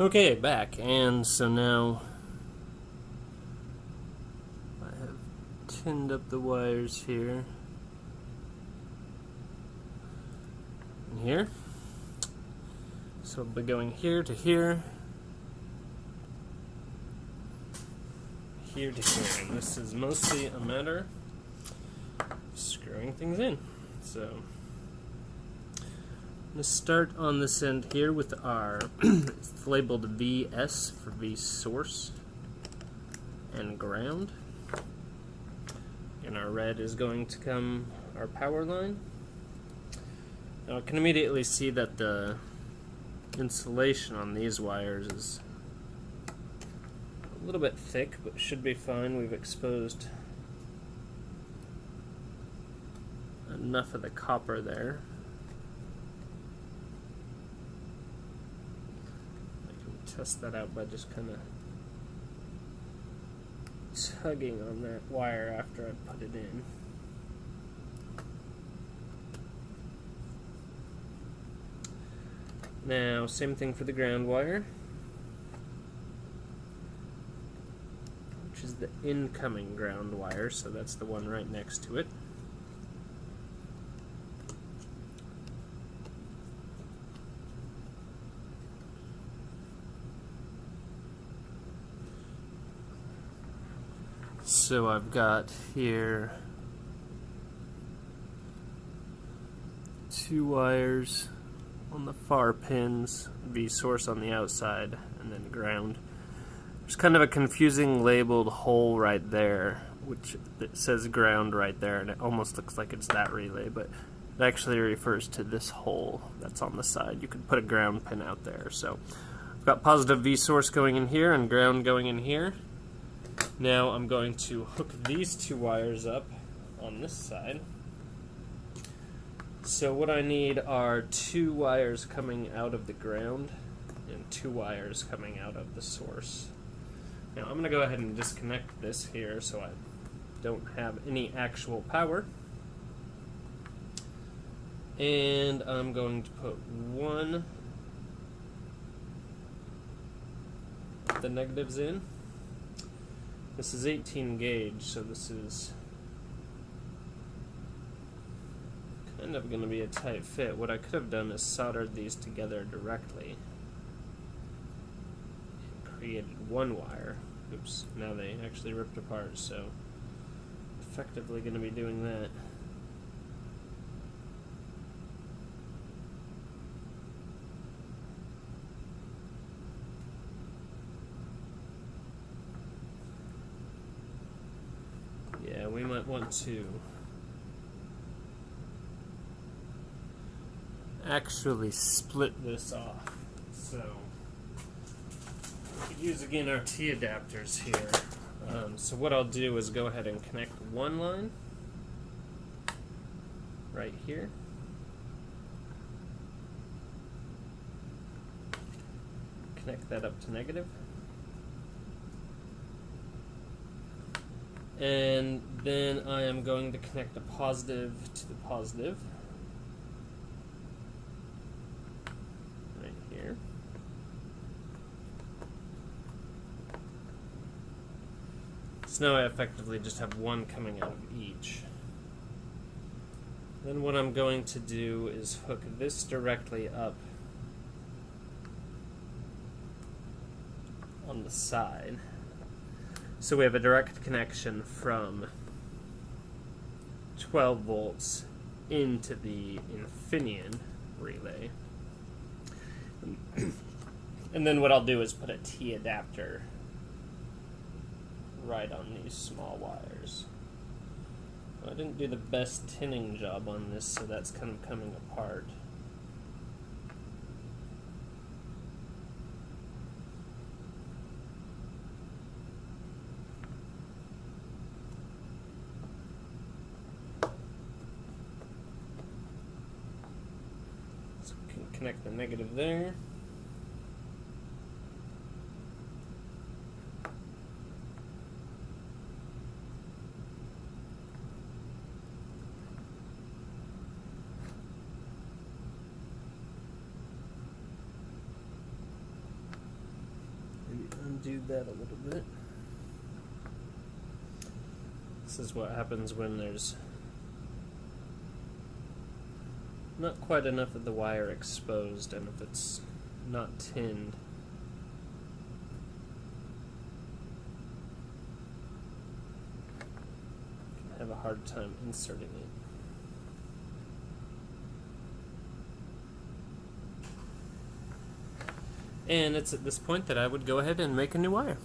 Okay, back, and so now I have tinned up the wires here and here. So we'll be going here to here, here to here, and this is mostly a matter of screwing things in. So. To start on this end here with our, it's labeled VS for V source and ground. And our red is going to come our power line. Now I can immediately see that the insulation on these wires is a little bit thick, but should be fine. We've exposed enough of the copper there. Test that out by just kind of tugging on that wire after I put it in. Now, same thing for the ground wire, which is the incoming ground wire, so that's the one right next to it. So I've got here two wires on the far pins, V source on the outside, and then ground. There's kind of a confusing labeled hole right there, which says ground right there, and it almost looks like it's that relay, but it actually refers to this hole that's on the side. You could put a ground pin out there. So I've got positive V source going in here and ground going in here. Now I'm going to hook these two wires up on this side. So what I need are two wires coming out of the ground and two wires coming out of the source. Now I'm going to go ahead and disconnect this here so I don't have any actual power. And I'm going to put one the negatives in this is 18 gauge, so this is kind of going to be a tight fit. What I could have done is soldered these together directly and created one wire. Oops, now they actually ripped apart, so effectively going to be doing that. we might want to actually split this off. So we could use again our T adapters here. Um, so what I'll do is go ahead and connect one line right here. Connect that up to negative. And then I am going to connect the positive to the positive. Right here. So now I effectively just have one coming out of each. Then what I'm going to do is hook this directly up on the side so we have a direct connection from 12 volts into the Infineon relay. and then what I'll do is put a T adapter right on these small wires. I didn't do the best tinning job on this, so that's kind of coming apart. Connect the negative there. undo that a little bit. This is what happens when there's not quite enough of the wire exposed and if it's not tinned. Can have a hard time inserting it. And it's at this point that I would go ahead and make a new wire.